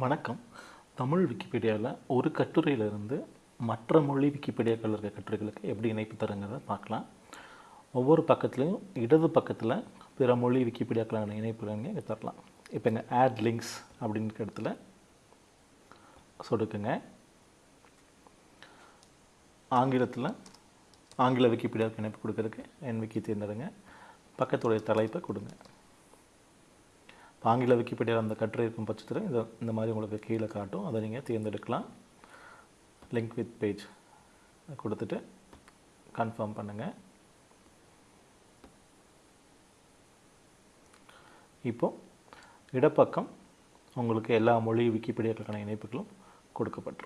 வணக்கம். தமிழ் விக்கிபீடியாவில் ஒரு கட்டுரையிலிருந்து மற்ற மொழி விக்கிபீடியாக்கள் இருக்க கட்டுரைகளுக்கு எப்படி இணைப்பு தருங்கிறத பார்க்கலாம். ஒவ்வொரு பக்கத்துலையும் இடது பக்கத்தில் பிற மொழி விக்கிபீடியாக்களான இணைப்புகள் இங்கே தரலாம். இப்போ இங்கே ஆட் லிங்க்ஸ் அப்படின்ற இடத்துல சொடுக்குங்க. ஆங்கிலத்தில் ஆங்கில விக்கிபீடியாவுக்கு இணைப்பு கொடுக்கறதுக்கு என் விக்கி தேர்ந்தெடுங்க. பக்கத்துடைய தலைப்பை கொடுங்க. ஆங்கில விக்கிபீடியாவில் அந்த கட்டுரை இருக்கும் பட்சத்தில் இந்த இந்த மாதிரி உங்களுக்கு கீழே காட்டும். அதை நீங்கள் தேர்ந்தெடுக்கலாம். லிங்க் வித் பேஜ் கொடுத்துட்டு கன்ஃபார்ம் பண்ணுங்கள் இப்போ இடப்பக்கம் உங்களுக்கு எல்லா மொழி விக்கிபீடியாக்களுக்கான இணைப்புகளும் கொடுக்கப்பட்டிருக்கும்